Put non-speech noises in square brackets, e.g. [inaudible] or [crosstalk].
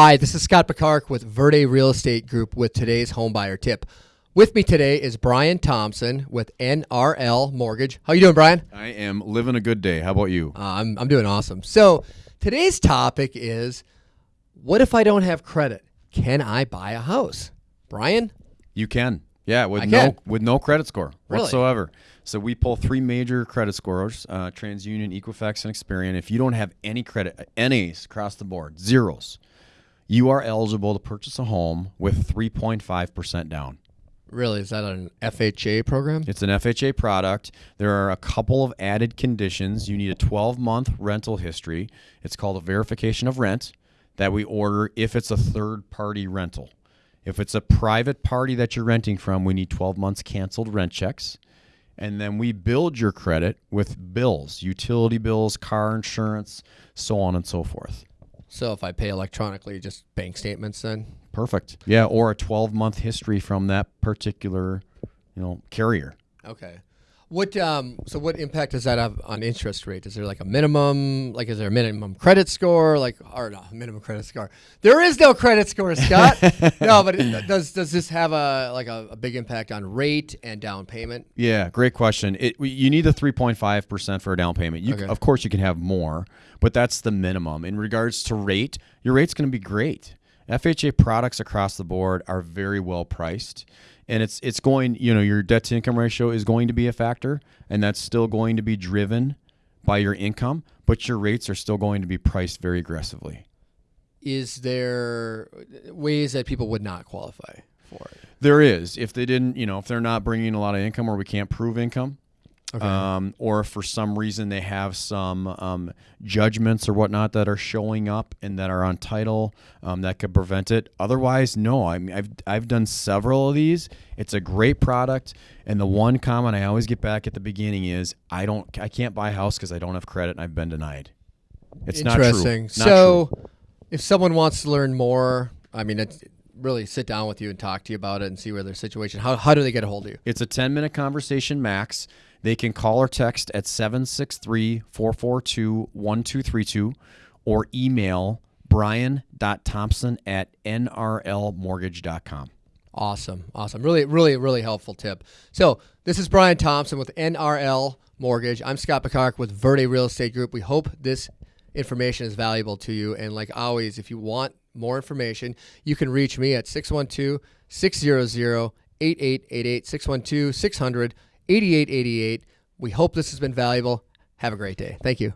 Hi, this is Scott Picard with Verde Real Estate Group with today's homebuyer tip. With me today is Brian Thompson with NRL Mortgage. How you doing, Brian? I am living a good day. How about you? Uh, I'm, I'm doing awesome. So today's topic is, what if I don't have credit? Can I buy a house? Brian? You can. Yeah, with I no can. with no credit score Really? whatsoever. So we pull three major credit scores: uh, TransUnion, Equifax, and Experian. If you don't have any credit, NAs across the board, zeros, you are eligible to purchase a home with 3.5 percent down. Really, is that an FHA program? It's an FHA product. There are a couple of added conditions. You need a 12 month rental history. It's called a verification of rent that we order if it's a third party rental. If it's a private party that you're renting from, we need 12 months canceled rent checks. And then we build your credit with bills, utility bills, car insurance, so on and so forth. So if I pay electronically, just bank statements then? Perfect. Yeah, or a 12 month history from that particular, you know, carrier. Okay. What um so what impact does that have on interest rate? Is there like a minimum like is there a minimum credit score like or no, minimum credit score? There is no credit score, Scott. [laughs] no, but it, does does this have a like a, a big impact on rate and down payment? Yeah, great question. It you need the 3.5% for a down payment. You Okay. of course you can have more, but that's the minimum. In regards to rate, your rate's going to be great. FHA products across the board are very well priced. And it's it's going, you know, your debt to income ratio is going to be a factor and that's still going to be driven by your income, but your rates are still going to be priced very aggressively. Is there ways that people would not qualify for it? There is. If they didn't, you know, if they're not bringing a lot of income or we can't prove income, Okay. um, or if for some reason they have some um, judgments or whatnot that are showing up and that are on title um, that could prevent it. Otherwise, no. I mean, I've I've done several of these. It's a great product, and the one comment I always get back at the beginning is I don't I can't buy a house because I don't have credit and I've been denied. It's not true. Interesting. Not so, true. if someone wants to learn more, I mean, it's really sit down with you and talk to you about it and see where their situation. How how do they get a hold of you? It's a 10 minute conversation max. They can call or text at 763 442 1232 or email brian.thompson at nrlmortgage.com. Awesome. Awesome. Really, really, really helpful tip. So, this is Brian Thompson with NRL Mortgage. I'm Scott Picard with Verde Real Estate Group. We hope this information is valuable to you. And, like always, if you want more information, you can reach me at 612 600 8888, 612 600 8888. We hope this has been valuable. Have a great day. Thank you.